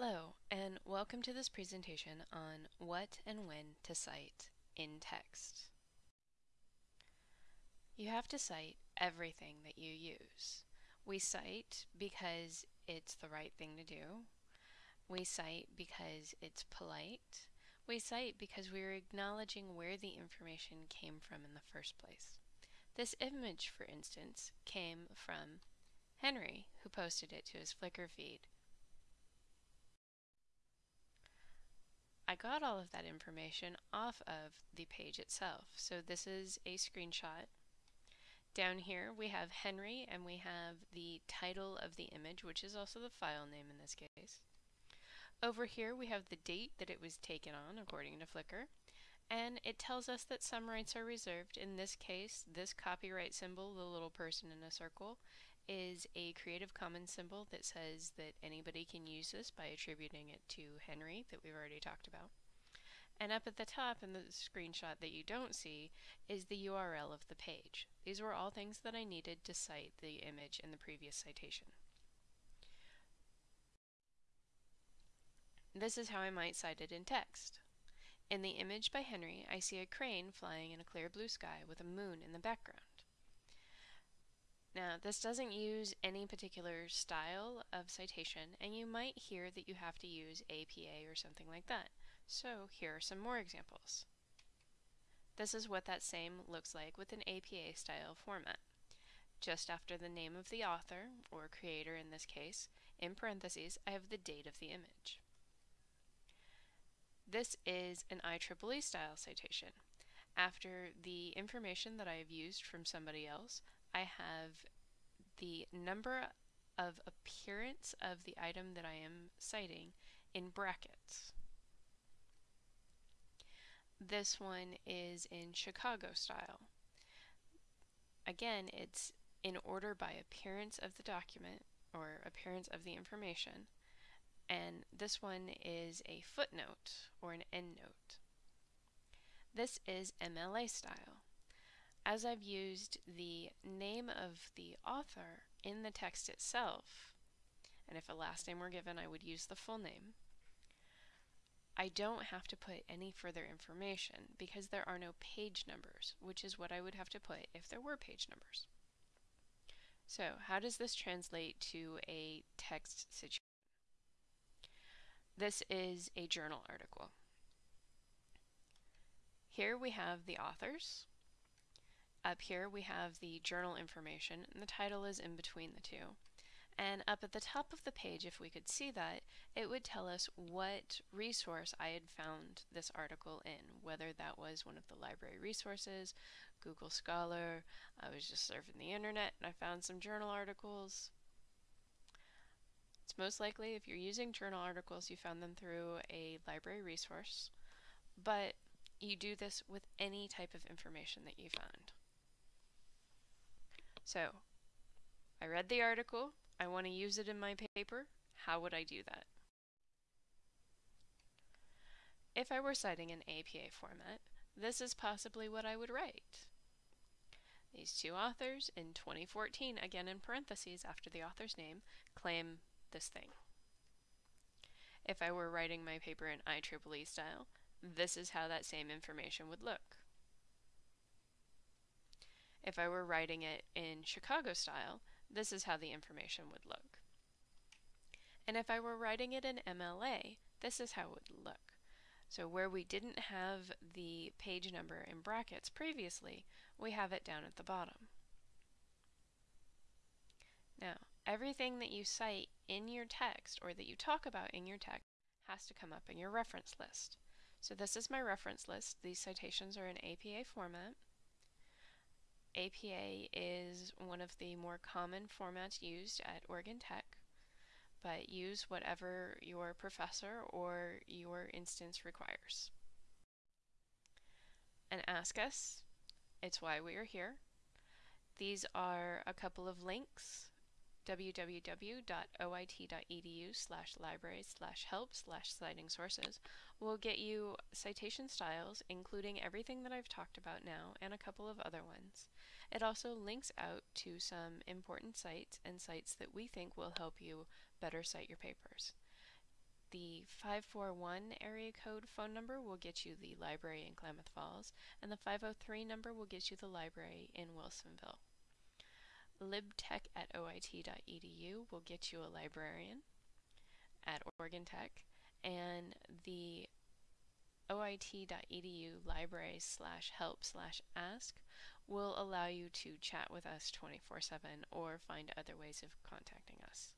Hello, and welcome to this presentation on what and when to cite in text. You have to cite everything that you use. We cite because it's the right thing to do. We cite because it's polite. We cite because we're acknowledging where the information came from in the first place. This image, for instance, came from Henry, who posted it to his Flickr feed. Got all of that information off of the page itself. So this is a screenshot. Down here we have Henry and we have the title of the image, which is also the file name in this case. Over here we have the date that it was taken on according to Flickr and it tells us that some rights are reserved. In this case, this copyright symbol, the little person in a circle, is a Creative Commons symbol that says that anybody can use this by attributing it to Henry that we've already talked about. And up at the top in the screenshot that you don't see is the URL of the page. These were all things that I needed to cite the image in the previous citation. This is how I might cite it in text. In the image by Henry, I see a crane flying in a clear blue sky with a moon in the background. Now, this doesn't use any particular style of citation, and you might hear that you have to use APA or something like that. So here are some more examples. This is what that same looks like with an APA style format. Just after the name of the author, or creator in this case, in parentheses, I have the date of the image. This is an IEEE style citation. After the information that I have used from somebody else, I have the number of appearance of the item that I am citing in brackets. This one is in Chicago style. Again, it's in order by appearance of the document or appearance of the information. And this one is a footnote or an endnote. This is MLA style as I've used the name of the author in the text itself, and if a last name were given, I would use the full name, I don't have to put any further information because there are no page numbers, which is what I would have to put if there were page numbers. So how does this translate to a text situation? This is a journal article. Here we have the authors, up here we have the journal information and the title is in between the two. And up at the top of the page, if we could see that, it would tell us what resource I had found this article in, whether that was one of the library resources, Google Scholar, I was just surfing the internet and I found some journal articles. It's most likely if you're using journal articles, you found them through a library resource, but you do this with any type of information that you find. So, I read the article, I want to use it in my paper, how would I do that? If I were citing an APA format, this is possibly what I would write. These two authors in 2014, again in parentheses after the author's name, claim this thing. If I were writing my paper in IEEE style, this is how that same information would look. If I were writing it in Chicago style, this is how the information would look. And if I were writing it in MLA, this is how it would look. So where we didn't have the page number in brackets previously, we have it down at the bottom. Now, everything that you cite in your text or that you talk about in your text has to come up in your reference list. So this is my reference list. These citations are in APA format. APA is one of the more common formats used at Oregon Tech, but use whatever your professor or your instance requires. And ask us, it's why we are here. These are a couple of links www.oit.edu slash libraries slash help slash citing sources will get you citation styles, including everything that I've talked about now and a couple of other ones. It also links out to some important sites and sites that we think will help you better cite your papers. The 541 area code phone number will get you the library in Klamath Falls, and the 503 number will get you the library in Wilsonville. Libtech at oit.edu will get you a librarian at Oregon Tech, and the oit.edu library slash help slash ask will allow you to chat with us 24 7 or find other ways of contacting us.